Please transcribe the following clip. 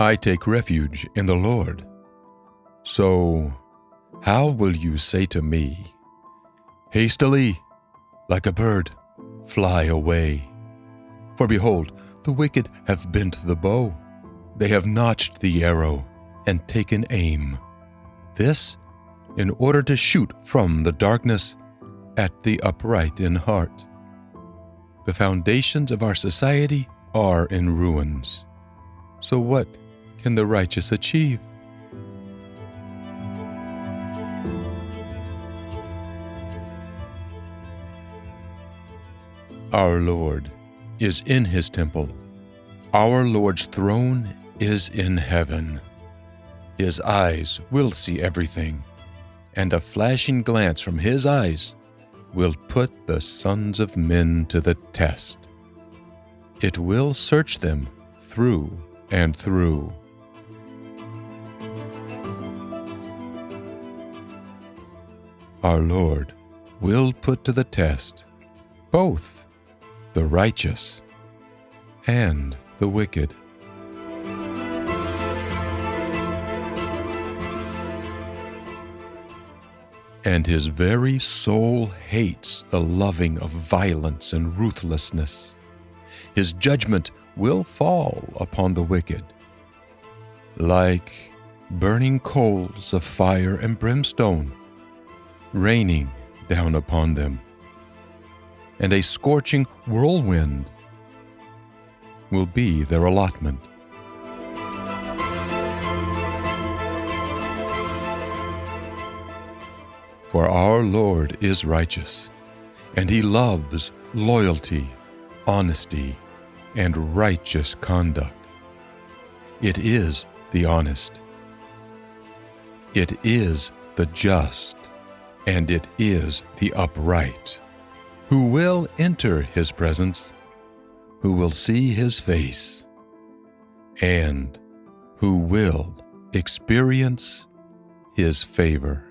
I take refuge in the Lord. So, how will you say to me, Hastily, like a bird, fly away? For behold, the wicked have bent the bow, they have notched the arrow and taken aim. This in order to shoot from the darkness at the upright in heart. The foundations of our society are in ruins. So, what can the righteous achieve? Our Lord is in his temple. Our Lord's throne is in heaven. His eyes will see everything, and a flashing glance from his eyes will put the sons of men to the test. It will search them through and through. Our Lord will put to the test both the righteous and the wicked. And his very soul hates the loving of violence and ruthlessness. His judgment will fall upon the wicked. Like burning coals of fire and brimstone, raining down upon them and a scorching whirlwind will be their allotment. For our Lord is righteous, and he loves loyalty, honesty, and righteous conduct. It is the honest, it is the just, and it is the upright who will enter his presence, who will see his face, and who will experience his favor.